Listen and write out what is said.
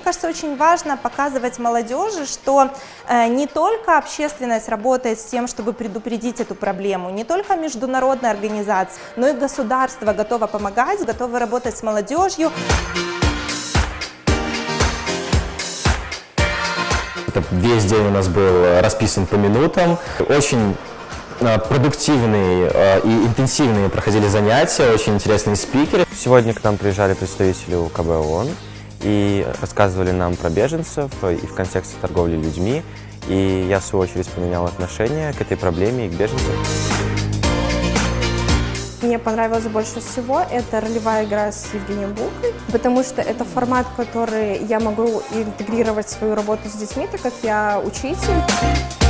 кажется, очень важно показывать молодежи, что э, не только общественность работает с тем, чтобы предупредить эту проблему, не только международная организация, но и государство готово помогать, готово работать с молодежью. Это весь день у нас был расписан по минутам. Очень э, продуктивные э, и интенсивные проходили занятия, очень интересные спикеры. Сегодня к нам приезжали представители УКБ ООН и рассказывали нам про беженцев э, и в контексте торговли людьми. И я, в свою очередь, поменял отношение к этой проблеме и к беженцам. Мне понравилось больше всего это ролевая игра с Евгением Букой, потому что это формат, который я могу интегрировать в свою работу с детьми, так как я учитель.